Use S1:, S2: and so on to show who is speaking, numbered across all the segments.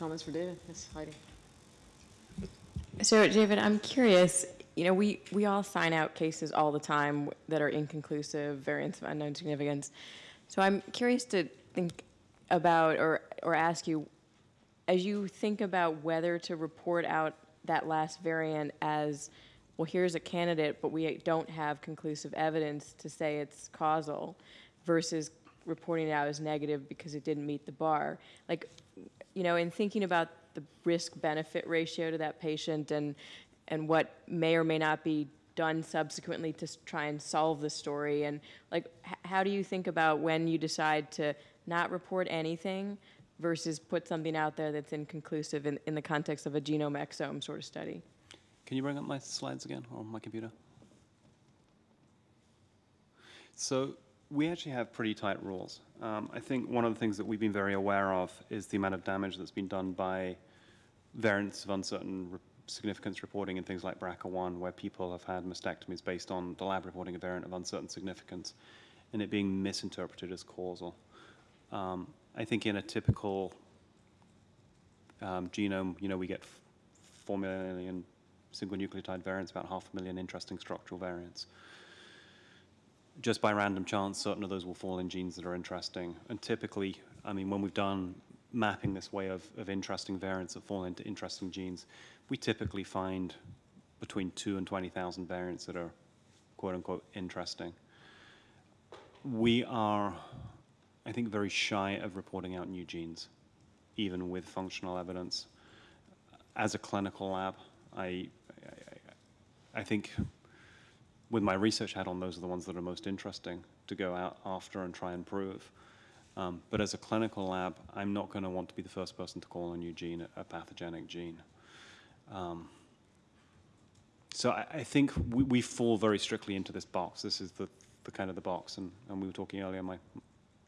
S1: Comments for David? Yes, Heidi.
S2: So, David, I'm curious, you know, we, we all sign out cases all the time that are inconclusive, variants of unknown significance. So I'm curious to think about or, or ask you, as you think about whether to report out that last variant as, well, here's a candidate, but we don't have conclusive evidence to say it's causal, versus reporting it out as negative because it didn't meet the bar. Like, you know, in thinking about the risk-benefit ratio to that patient and, and what may or may not be done subsequently to try and solve the story, and like, how do you think about when you decide to not report anything versus put something out there that's inconclusive in, in the context of a genome exome sort of study?
S3: Can you bring up my slides again on my computer? So we actually have pretty tight rules. Um, I think one of the things that we've been very aware of is the amount of damage that's been done by variants of uncertain re- significance reporting in things like BRCA1, where people have had mastectomies based on the lab reporting a variant of uncertain significance and it being misinterpreted as causal. Um, I think in a typical um, genome, you know, we get f- 4 million single nucleotide variants, about half a million interesting structural variants. Just by random chance, certain of those will fall in genes that are interesting. And typically, I mean, when we've done mapping this way of, of interesting variants that fall into interesting genes, we typically find between two and 20,000 variants that are quote unquote interesting. We are, I think, very shy of reporting out new genes, even with functional evidence. As a clinical lab, I, I, I think with my research hat on, those are the ones that are most interesting to go out after and try and prove. Um, but as a clinical lab, I'm not going to want to be the first person to call a new gene a, pathogenic gene. Um, so I, I think we, we fall very strictly into this box. This is the, the kind of the box, and, and we were talking earlier. My,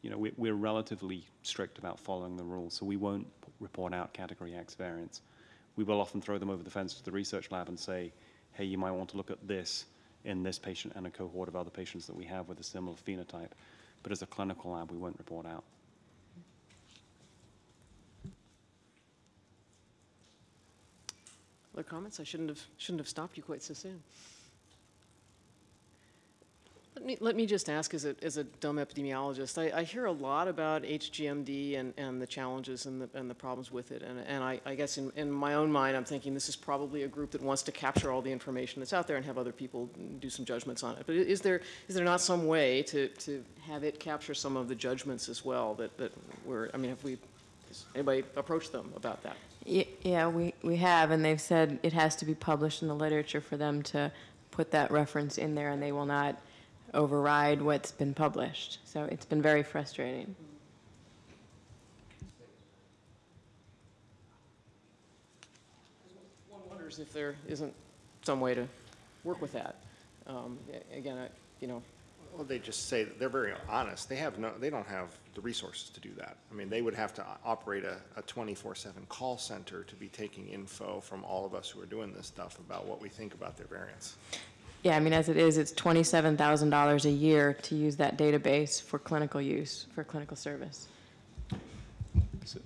S3: you know, we, we're relatively strict about following the rules, so we won't report out category X variants. We will often throw them over the fence to the research lab and say, hey, you might want to look at this in this patient and a cohort of other patients that we have with a similar phenotype. But as a clinical lab, we won't report out.
S1: Other comments? I shouldn't have, shouldn't have stopped you quite so soon. Let me, let me just ask, as a, as a dumb epidemiologist, I, I hear a lot about HGMD and, and the challenges and the, and the problems with it. And, and I, I guess in, in my own mind, I'm thinking this is probably a group that wants to capture all the information that's out there and have other people do some judgments on it. But is there, is there not some way to, to have it capture some of the judgments as well that, that were, I mean, have we, has anybody approached them about that?
S2: Yeah, we, we have, and they've said it has to be published in the literature for them to put that reference in there, and they will not override what's been published. So it's been very frustrating.
S1: One wonders if there isn't some way to work with that. Um, Again, I- you know,
S4: Well, they just say, that they're very honest. They have no, they don't have the resources to do that. I mean, they would have to operate a, a twenty-four-seven call center to be taking info from all of us who are doing this stuff about what we think about their variants.
S2: Yeah, I mean, as it is, it's $27,000 a year to use that database for clinical use, for clinical service.
S3: So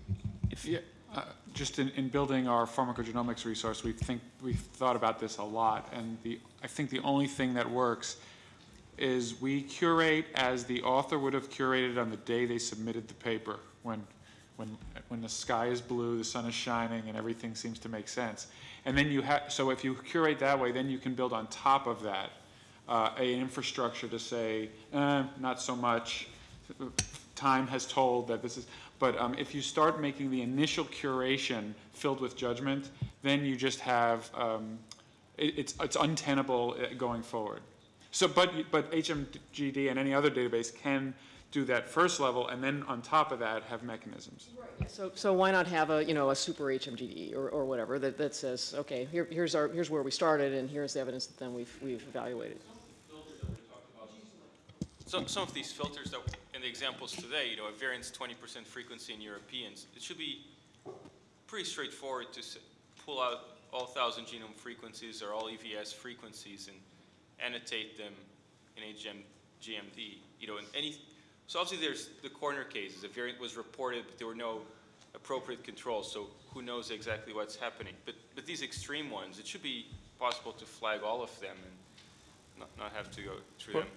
S3: if,
S5: Yeah, uh, just in, in building our pharmacogenomics resource, we think, we've thought about this a lot, and the, I think the only thing that works is we curate as the author would have curated on the day they submitted the paper, when, when, when the sky is blue, the sun is shining, and everything seems to make sense. And then you have, so if you curate that way, then you can build on top of that, uh, a infrastructure to say, eh, not so much, time has told that this is, but um, if you start making the initial curation filled with judgment, then you just have, um, it, it's, it's untenable uh, going forward. So, but, but HGMD and any other database can do that first level, and then on top of that, have mechanisms.
S1: so, so why not have a, you know, a super HGMD or, or whatever that, that says, okay, here, here's our, here's where we started and here's the evidence that then we've, we've evaluated.
S6: Some, some of these filters that, in the examples today, you know, a variance 20% frequency in Europeans, it should be pretty straightforward to pull out all 1,000 genome frequencies or all EVS frequencies and annotate them in HM, GMD, you know, in any, so obviously there's the corner cases, a variant was reported, but there were no appropriate controls, so who knows exactly what's happening. But, but these extreme ones, it should be possible to flag all of them and not, not have to go through
S7: Well,
S6: them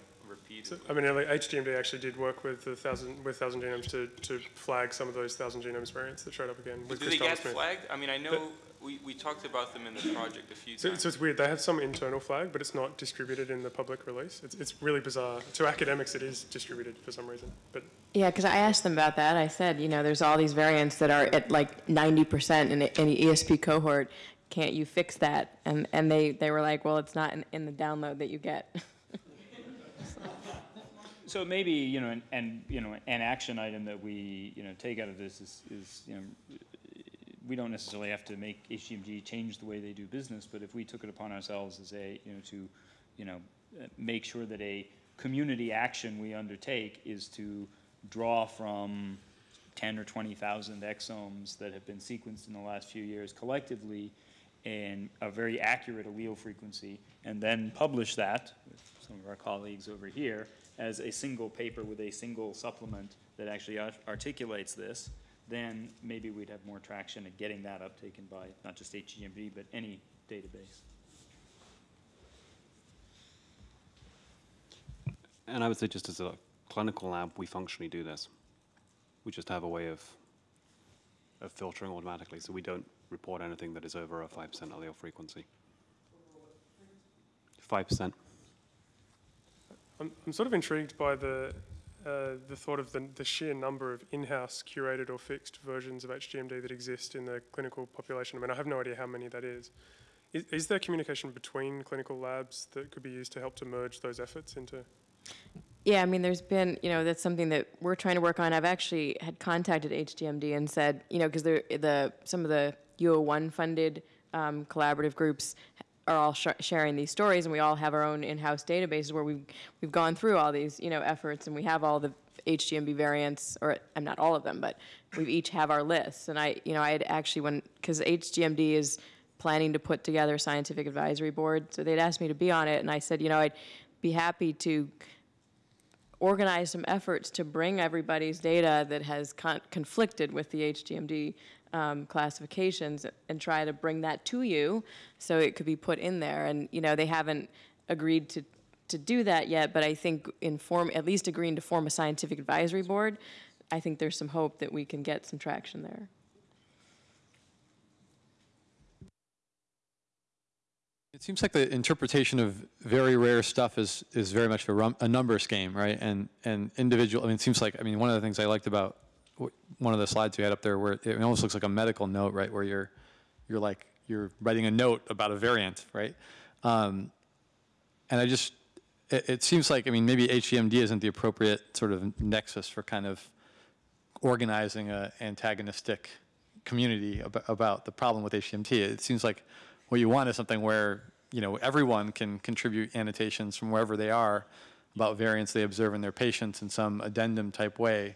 S7: So. I mean, like, HGMD actually did work with the thousand, with thousand genomes to, to flag some of those thousand genomes variants that showed up again with
S6: Do they
S7: Christopher
S6: get
S7: Smith.
S6: flagged? I mean, I know, we, we talked about them in the project a few
S7: So,
S6: times.
S7: so it's weird, they have some internal flag, but it's not distributed in the public release. It's, it's really bizarre. To academics, it is distributed for some reason, but
S2: Yeah, because I asked them about that. I said, you know, there's all these variants that are at like 90% in a- any ESP cohort. Can't you fix that? And, and they, they were like, well, it's not in, in the download that you get.
S8: So maybe, you know, and, you know, an action item that we, you know, take out of this is, is, you know, we don't necessarily have to make HGMD change the way they do business, but if we took it upon ourselves as a, you know, to, you know, make sure that a community action we undertake is to draw from ten or twenty thousand exomes that have been sequenced in the last few years collectively in a very accurate allele frequency, and then publish that some of our colleagues over here as a single paper with a single supplement that actually art- articulates this, then maybe we'd have more traction at getting that uptaken by not just HGMD, but any database.
S3: And I would say just as a clinical lab, we functionally do this. We just have a way of, of filtering automatically, so we don't report anything that is over a 5% allele frequency. 5%.
S7: I'm, I'm sort of intrigued by the, uh, the thought of the, the sheer number of in-house curated or fixed versions of HGMD that exist in the clinical population. I mean, I have no idea how many that is. Is, is there communication between clinical labs that could be used to help to merge those efforts into?
S2: Yeah, I mean, there's been, you know, that's something that we're trying to work on. I've actually had contacted HGMD and said, you know, because the some of the UO1 funded um, collaborative groups are all sh- sharing these stories, and we all have our own in-house databases where we've we've gone through all these, you know, efforts, and we have all the HGMD variants, or I'm not all of them, but we each have our lists. And I, you know, I had actually when because HGMD is planning to put together a scientific advisory board, so they'd asked me to be on it, and I said, you know, I'd be happy to organize some efforts to bring everybody's data that has con- conflicted with the HGMD um, classifications and try to bring that to you so it could be put in there. And, you know, they haven't agreed to, to do that yet, but I think in form, at least agreeing to form a scientific advisory board, I think there's some hope that we can get some traction there.
S9: It seems like the interpretation of very rare stuff is, is very much a, a numbers game, right? And, and individual, I mean, it seems like, I mean, one of the things I liked about one of the slides you had up there where it almost looks like a medical note, right? Where you're, you're like, you're writing a note about a variant, right? Um, and I just, it, it seems like, I mean, maybe HGMD isn't the appropriate sort of nexus for kind of organizing a antagonistic community ab- about the problem with HMT. It seems like what you want is something where you know everyone can contribute annotations from wherever they are about variants they observe in their patients in some addendum type way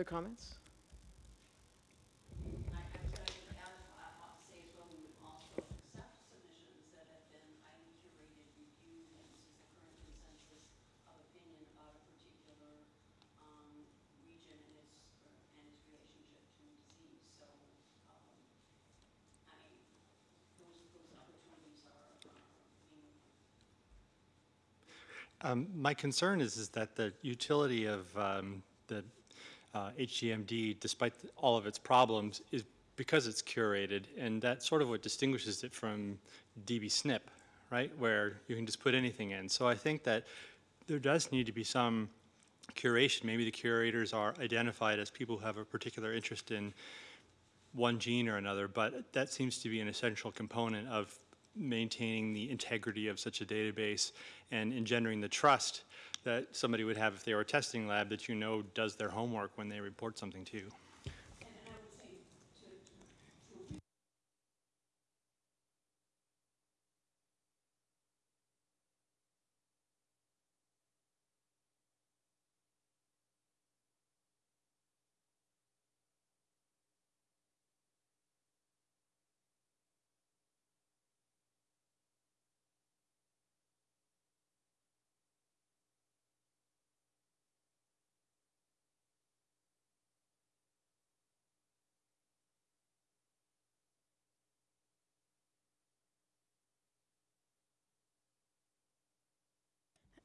S1: are comments?
S10: Um,
S11: My concern is, is that the utility of um, the uh, HGMD, despite th- all of its problems, is because it's curated, and that's sort of what distinguishes it from DB-SNP, right, where you can just put anything in. So I think that there does need to be some curation. Maybe the curators are identified as people who have a particular interest in one gene or another, but that seems to be an essential component of maintaining the integrity of such a database and engendering the trust that somebody would have if they were a testing lab that you know does their homework when they report something to you.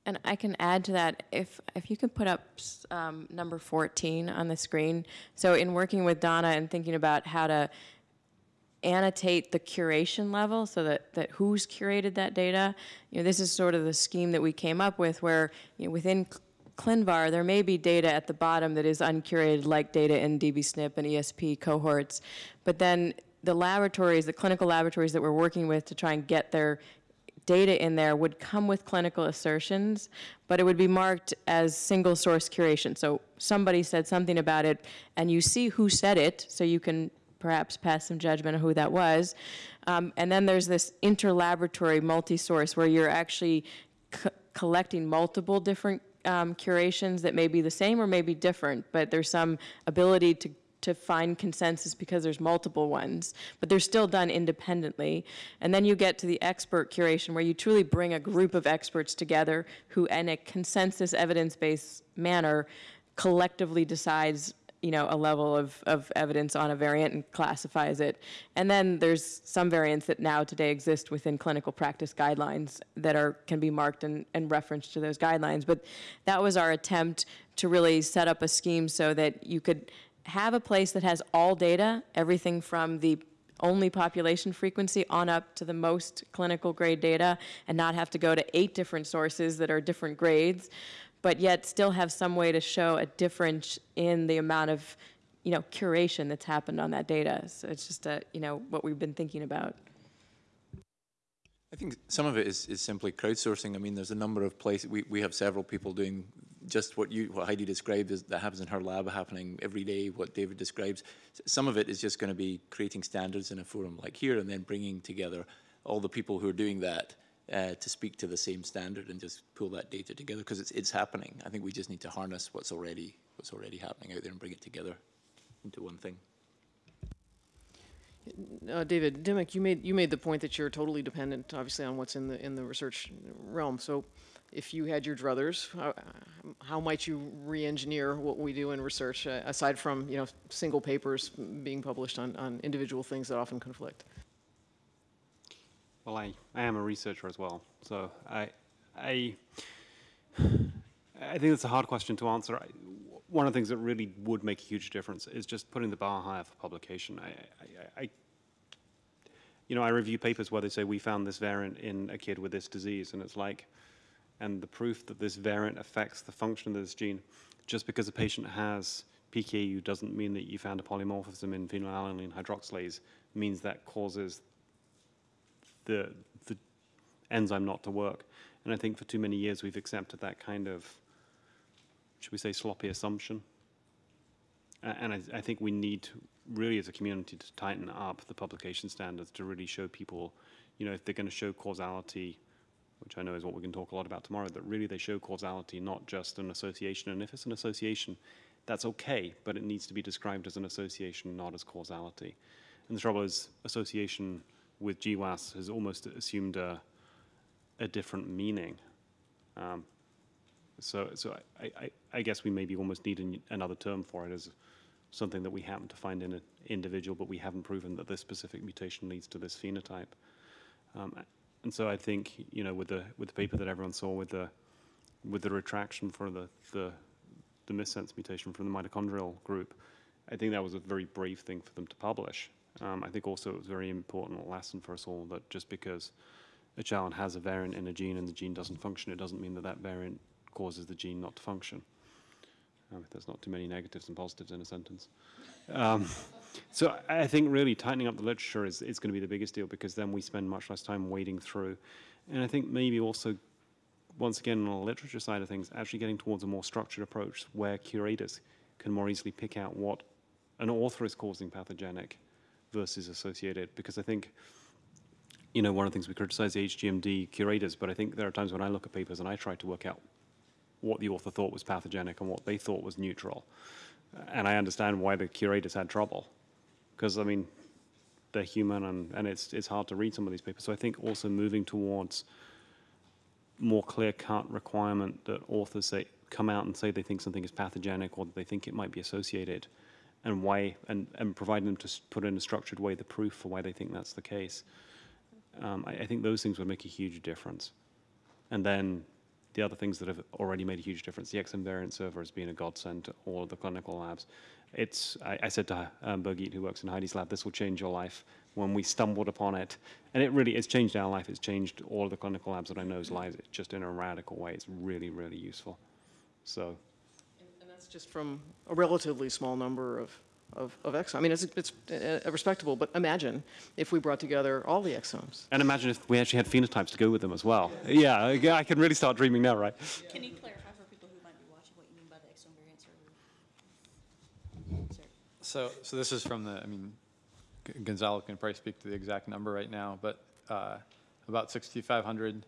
S2: And I can add to that, if, if you could put up um, number 14 on the screen. So in working with Donna and thinking about how to annotate the curation level so that, that who's curated that data, you know, this is sort of the scheme that we came up with where, you know, within ClinVar, there may be data at the bottom that is uncurated, like data in DBSNP and ESP cohorts. But then the laboratories, the clinical laboratories that we're working with to try and get their data in there would come with clinical assertions, but it would be marked as single source curation. So somebody said something about it, and you see who said it, so you can perhaps pass some judgment on who that was. Um, and then there's this interlaboratory multi-source where you're actually co- collecting multiple different um, curations that may be the same or may be different, but there's some ability to to find consensus because there's multiple ones, but they're still done independently. And then you get to the expert curation where you truly bring a group of experts together who, in a consensus evidence-based manner, collectively decides you know, a level of, of evidence on a variant and classifies it. And then there's some variants that now today exist within clinical practice guidelines that are, can be marked and, and referenced to those guidelines. But that was our attempt to really set up a scheme so that you could have a place that has all data, everything from the only population frequency on up to the most clinical grade data, and not have to go to eight different sources that are different grades, but yet still have some way to show a difference in the amount of, you know, curation that's happened on that data. So it's just a, you know, what we've been thinking about.
S12: I think some of it is, is simply crowdsourcing. I mean, there's a number of places, we, we have several people doing just what you, what Heidi described is, that happens in her lab happening every day, what David describes. Some of it is just going to be creating standards in a forum like here and then bringing together all the people who are doing that uh, to speak to the same standard and just pull that data together because it's, it's happening. I think we just need to harness what's already, what's already happening out there and bring it together into one thing.
S1: Uh, David, Dimmock, you made, you made the point that you're totally dependent, obviously, on what's in the, in the research realm. So if you had your druthers, how, how might you re-engineer what we do in research, uh, aside from, you know, single papers being published on, on individual things that often conflict?
S3: Well, I, I am a researcher as well, so I, I, I think it's a hard question to answer. I, one of the things that really would make a huge difference is just putting the bar higher for publication. I, I, I, you know, I review papers where they say we found this variant in a kid with this disease, and it's like, and the proof that this variant affects the function of this gene, just because a patient has PKU doesn't mean that you found a polymorphism in phenylalanine hydroxylase, means that causes the, the enzyme not to work. And I think for too many years we've accepted that kind of, should we say, sloppy assumption. And I, I think we need to, really as a community to tighten up the publication standards to really show people, you know, if they're going to show causality, which I know is what we can talk a lot about tomorrow, that really they show causality, not just an association. And if it's an association, that's okay, but it needs to be described as an association, not as causality. And the trouble is, association with GWAS has almost assumed a, a different meaning. Um, so, so I, I, I guess we maybe almost need an, another term for it as something that we happen to find in an individual, but we haven't proven that this specific mutation leads to this phenotype. Um, and so I think, you know, with the with the paper that everyone saw with the with the retraction for the the, the missense mutation from the mitochondrial group, I think that was a very brave thing for them to publish. Um, I think also it was a very important lesson for us all that just because a child has a variant in a gene and the gene doesn't function, it doesn't mean that that variant causes the gene not to function. Um, there's not too many negatives and positives in a sentence. Um, so I think really tightening up the literature is, is going to be the biggest deal because then we spend much less time wading through. And I think maybe also, once again, on the literature side of things, actually getting towards a more structured approach where curators can more easily pick out what an author is causing pathogenic versus associated. Because I think, you know, one of the things we criticize the HGMD curators, but I think there are times when I look at papers and I try to work out what the author thought was pathogenic and what they thought was neutral. And I understand why the curators had trouble. Because, I mean, they're human and, and it's, it's hard to read some of these papers. So I think also moving towards more clear-cut requirement that authors say, come out and say they think something is pathogenic or that they think it might be associated and why, and, and providing them to put in a structured way the proof for why they think that's the case. Um, I, I think those things would make a huge difference. And then the other things that have already made a huge difference, the exome variant server has been a godsend to all of the clinical labs. It's, I, I said to um, Birgit, who works in Heidi's lab, this will change your life when we stumbled upon it. And it really, it's changed our life. It's changed all of the clinical labs that I know's lives, just in a radical way. It's really, really useful. So,
S1: And that's just from a relatively small number of, of, of exomes. I mean, it's, it's uh, respectable, but imagine if we brought together all the exomes.
S3: and imagine if we actually had phenotypes to go with them as well. Yeah, I I can really start dreaming now, right?
S10: Can you clarify for people who might be watching what you mean by the exome variant server? Sorry.
S9: So, so this is from the, I mean, G- Gonzalo can probably speak to the exact number right now, but uh, about 6,500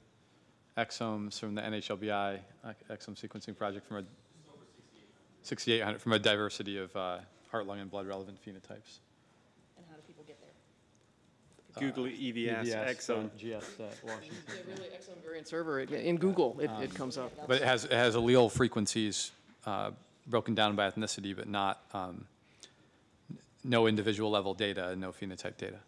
S9: exomes from the NHLBI uh, exome sequencing project from a 6,800 from a diversity of uh, heart, lung, and blood relevant phenotypes.
S10: And how do people get there?
S3: Google EVS, exome.
S9: GS Washington.
S1: Yeah, really, exome variant server, it- in Google, it, it comes up.
S9: But it has, it has allele frequencies uh, broken down by ethnicity, but not, um, n- no individual level data and no phenotype data.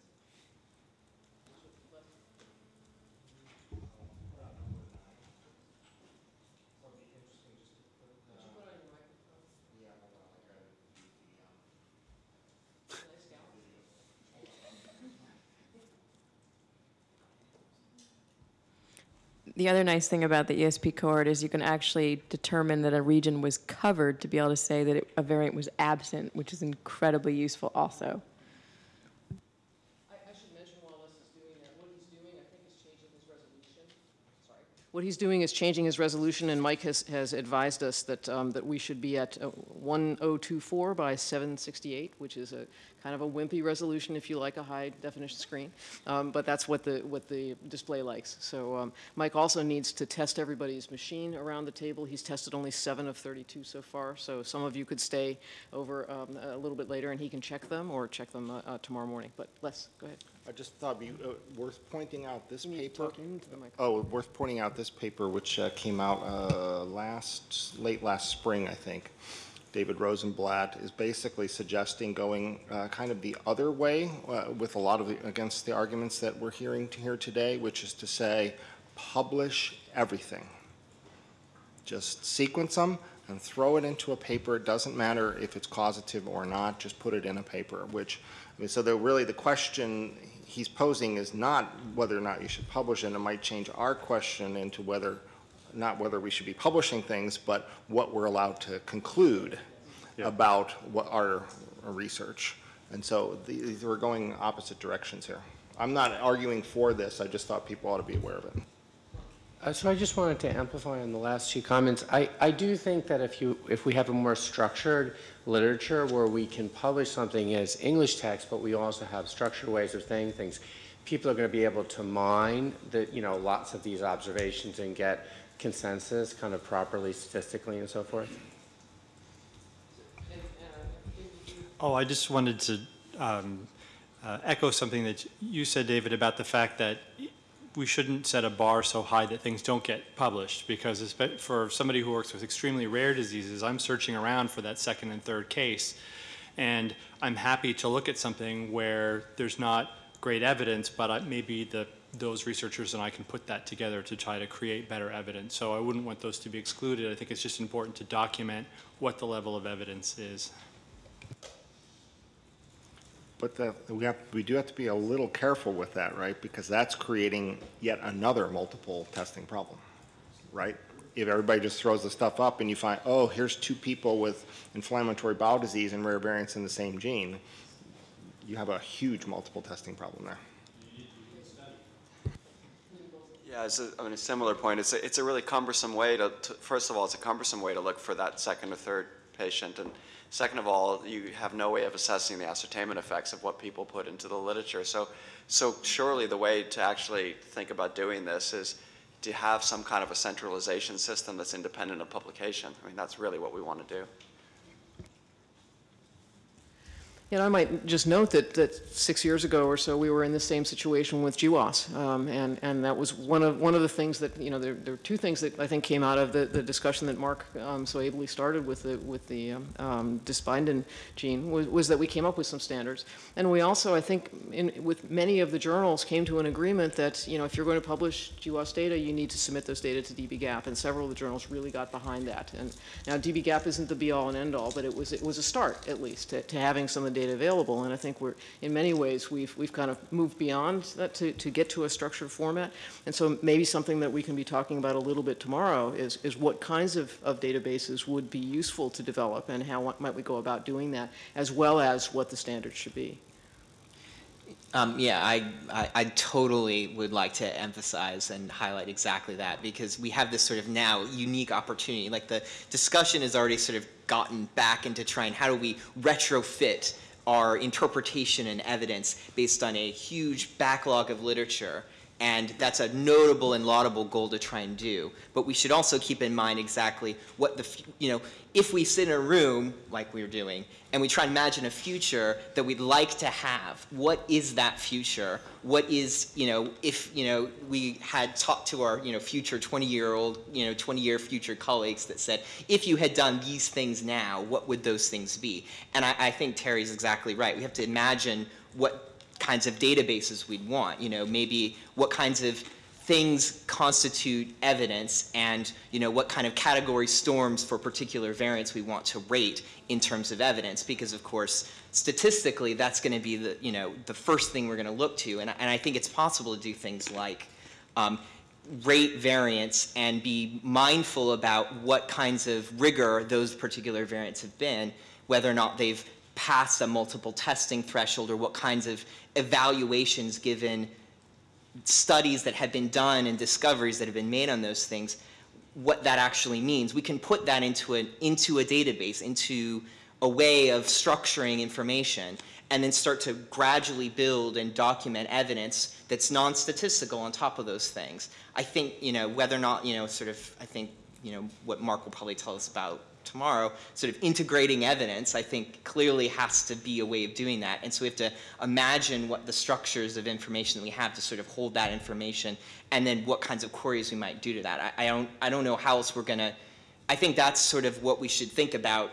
S2: The other nice thing about the ESP cohort is you can actually determine that a region was covered to be able to say that it, a variant was absent, which is incredibly useful also.
S1: I, I should mention while Les is doing that, what he's doing, I think, is changing his resolution. Sorry. What he's doing is changing his resolution, and Mike has, has advised us that, um, that we should be at uh, 1024 by 768, which is a kind of a wimpy resolution if you like a high definition screen. Um, but that's what the, what the display likes. So um, Mike also needs to test everybody's machine around the table. He's tested only seven of 32 so far, so some of you could stay over um, a little bit later and he can check them or check them uh, uh, tomorrow morning. But Les, go ahead.
S4: I just thought it'd be uh, worth pointing out this
S1: You need to
S4: paper. Oh, worth pointing out this paper, which uh, came out uh, last, late last spring, I think. David Rosenblatt is basically suggesting going uh, kind of the other way uh, with a lot of, the- against the arguments that we're hearing to here today, which is to say, publish everything. Just sequence them and throw it into a paper. It doesn't matter if it's causative or not, just put it in a paper, which, I mean, so the, really the question he's posing is not whether or not you should publish, and it might change our question into whether, not whether we should be publishing things, but what we're allowed to conclude about what our our research. And so these we're going opposite directions here. I'm not arguing for this, I just thought people ought to be aware of it.
S13: Uh, So I just wanted to amplify on the last two comments. I, I do think that if you, if we have a more structured literature where we can publish something as English text, but we also have structured ways of saying things, people are going to be able to mine the, you know, lots of these observations and get consensus kind of properly statistically and so forth.
S11: Oh, I just wanted to um, uh, echo something that you said, David, about the fact that we shouldn't set a bar so high that things don't get published, because for somebody who works with extremely rare diseases, I'm searching around for that second and third case, and I'm happy to look at something where there's not great evidence, but I, maybe the, those researchers and I can put that together to try to create better evidence. So I wouldn't want those to be excluded. I think it's just important to document what the level of evidence is.
S4: But the, we have, we do have to be a little careful with that, right? Because that's creating yet another multiple testing problem, right? If everybody just throws the stuff up and you find, oh, here's two people with inflammatory bowel disease and rare variants in the same gene, you have a huge multiple testing problem there.
S14: Yeah, it's a, I mean, a similar point. It's a, it's a really cumbersome way to, to, first of all, it's a cumbersome way to look for that second or third patient. And second of all, you have no way of assessing the ascertainment effects of what people put into the literature. So, so surely the way to actually think about doing this is to have some kind of a centralization system that's independent of publication. I mean, that's really what we want to do.
S1: And I might just note that, that six years ago or so, we were in the same situation with GWAS. Um, and, and that was one of, one of the things that, you know, there, there were two things that I think came out of the, the discussion that Mark um, so ably started with the, with the um, um, gene, was, was that we came up with some standards. And we also, I think, in, with many of the journals, came to an agreement that, you know, if you're going to publish GWAS data, you need to submit those data to dbGaP. And several of the journals really got behind that. And now dbGaP isn't the be-all and end-all, but it was, it was a start, at least, to, to having some of the data available. And I think we're, in many ways, we've, we've kind of moved beyond that to, to get to a structured format. And so maybe something that we can be talking about a little bit tomorrow is, is what kinds of, of databases would be useful to develop and how might we go about doing that, as well as what the standards should be.
S15: Um, yeah, I, I, I, totally would like to emphasize and highlight exactly that because we have this sort of now unique opportunity. Like the discussion has already sort of gotten back into trying how do we retrofit our interpretation and evidence based on a huge backlog of literature and that's a notable and laudable goal to try and do. But we should also keep in mind exactly what the, you know, if we sit in a room like we are doing and we try and imagine a future that we'd like to have, what is that future? What is, you know, if, you know, we had talked to our, you know, future 20-year-old, you know, 20-year future colleagues that said, if you had done these things now, what would those things be? And I, I think Terry's exactly right. We have to imagine what kinds of databases we'd want. You know, maybe what kinds of things constitute evidence and you know what kind of category storms for particular variants we want to rate in terms of evidence because of course statistically that's going to be the you know the first thing we're going to look to and, and I think it's possible to do things like um, rate variants and be mindful about what kinds of rigor those particular variants have been whether or not they've passed a multiple testing threshold or what kinds of evaluations given studies that have been done and discoveries that have been made on those things, what that actually means. We can put that into, an, into a database, into a way of structuring information, and then start to gradually build and document evidence that's non-statistical on top of those things. I think, you know, whether or not, you know, sort of, I think, you know, what Mark will probably tell us about tomorrow, sort of integrating evidence, I think clearly has to be a way of doing that. And so we have to imagine what the structures of information that we have to sort of hold that information and then what kinds of queries we might do to that. I, I don't, I don't know how else we're gonna, I think that's sort of what we should think about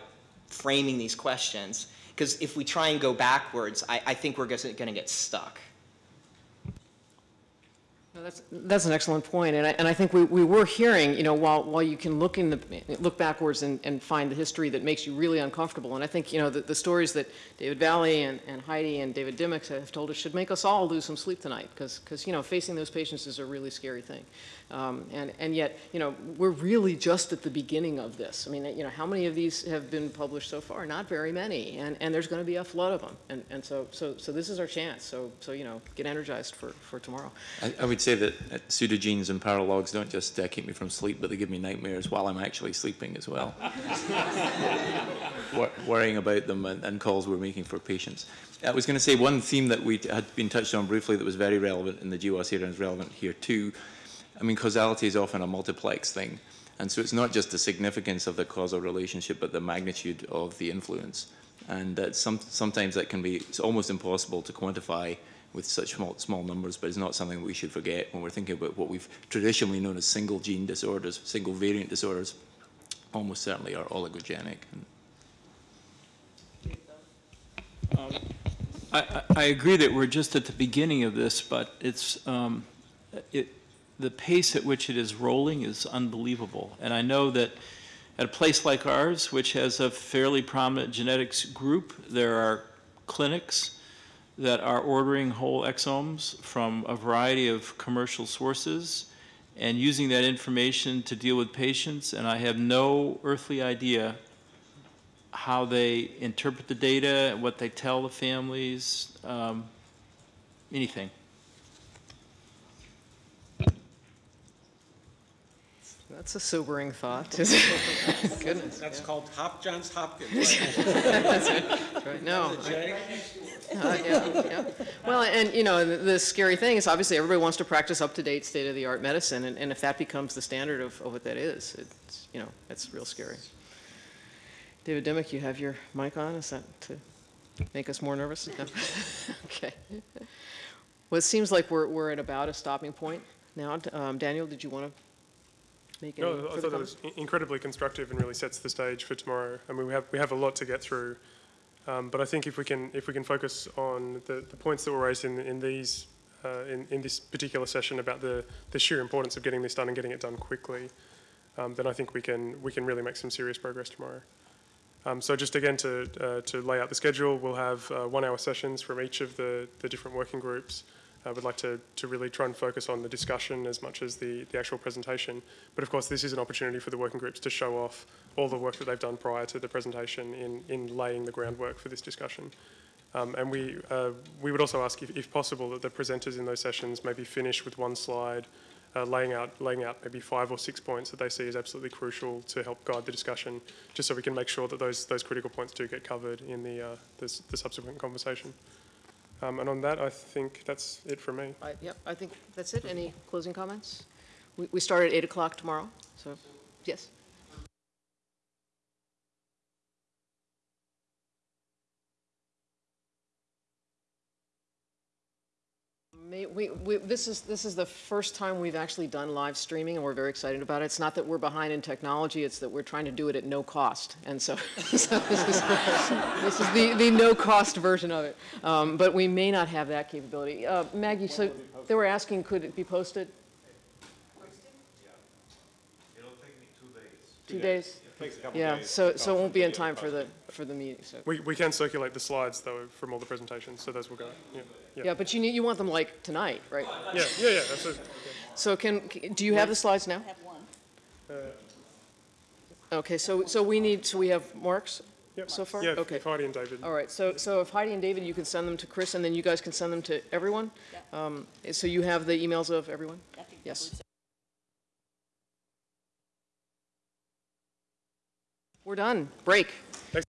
S15: framing these questions. Because if we try and go backwards, I, I think we're gonna get stuck.
S1: That's, that's an excellent point, and I, and I think we, we were hearing, you know, while, while you can look in the, look backwards and, and find the history that makes you really uncomfortable, and I think, you know, the, the stories that David Valle and, and Heidi and David Dimmock have told us should make us all lose some sleep tonight, because, because, you know, facing those patients is a really scary thing. Um, and, and yet, you know, we're really just at the beginning of this. I mean, you know, how many of these have been published so far? Not very many, and, and there's going to be a flood of them. And, and so, so, so this is our chance. So, so, you know, get energized for, for tomorrow.
S12: I, I would say that uh, pseudogenes and paralogs don't just uh, keep me from sleep, but they give me nightmares while I'm actually sleeping as well. worrying about them and, and calls we're making for patients. I was going to say one theme that we had been touched on briefly that was very relevant in the GWAS era and is relevant here too I mean, causality is often a multiplex thing. And so it's not just the significance of the causal relationship, but the magnitude of the influence. And that some, sometimes that can be, it's almost impossible to quantify with such small, small numbers, but it's not something we should forget when we're thinking about what we've traditionally known as single gene disorders, single variant disorders, almost certainly are oligogenic.
S8: Um,
S16: I, I agree that we're just at the beginning of this, but it's, um, it, the pace at which it is rolling is unbelievable. And I know that at a place like ours, which has a fairly prominent genetics group, there are clinics that are ordering whole exomes from a variety of commercial sources and using that information to deal with patients, and I have no earthly idea how they interpret the data, what they tell the families, um, anything.
S1: That's a sobering thought, isn't it? Goodness.
S17: That's called Hop Johns Hopkins.
S1: That's it. Right. No. I- Uh, yeah, yeah. Well, and, you know, the, the scary thing is obviously everybody wants to practice up-to-date, state-of-the-art medicine, and, and if that becomes the standard of, of what that is, it's, you know, it's real scary. David Dimmock, you have your mic on, is that to make us more nervous? No? Okay. Well, it seems like we're, we're at about a stopping point now. Um, Daniel, did you want to make any
S7: No, I thought that was incredibly constructive and really sets the stage for tomorrow. I mean, we have, we have a lot to get through. Um, but I think if we can, if we can focus on the, the points that were raised in, in these, uh, in, in this particular session about the, the sheer importance of getting this done and getting it done quickly, um, then I think we can, we can really make some serious progress tomorrow. Um, so just again to, uh, to lay out the schedule, we'll have uh, one hour sessions from each of the, the different working groups. I would like to, to really try and focus on the discussion as much as the, the actual presentation. But of course, this is an opportunity for the working groups to show off all the work that they've done prior to the presentation in, in laying the groundwork for this discussion. Um, and we, uh, we would also ask, if, if possible, that the presenters in those sessions maybe finish with one slide, uh, laying, out, laying out maybe five or six points that they see as absolutely crucial to help guide the discussion, just so we can make sure that those, those critical points do get covered in the, uh, the, the subsequent conversation. Um, and on that, I think that's it for me.
S1: I- Yep, I think that's it. Any closing comments? We, we start at 8 o'clock tomorrow, so, yes. May, we, we, this is, this is the first time we've actually done live streaming, and we're very excited about it. It's not that we're behind in technology, it's that we're trying to do it at no cost. And so, so this is, this is the, the no-cost version of it. Um, but we may not have that capability. Uh, Maggie, so they were asking, could it be posted? Two days?
S7: Takes a couple
S1: Yeah,
S7: days.
S1: so, so it won't be in time for the, for the meeting, so.
S7: We, we can circulate the slides, though, from all the presentations, so those will go, yeah.
S1: Yeah, yeah but you need, you want them like tonight, right?
S7: Yeah, yeah, yeah, that's it.
S1: So can, do you have the slides now?
S10: I have one.
S1: Okay, so, so we need, so we have marks
S7: Yep.
S1: so far?
S7: Yeah, if-
S1: Okay.
S7: if Heidi and David.
S1: All right, so, so if Heidi and David, you can send them to Chris, and then you guys can send them to everyone? Um, So you have the emails of everyone? Yes. We're done. Break.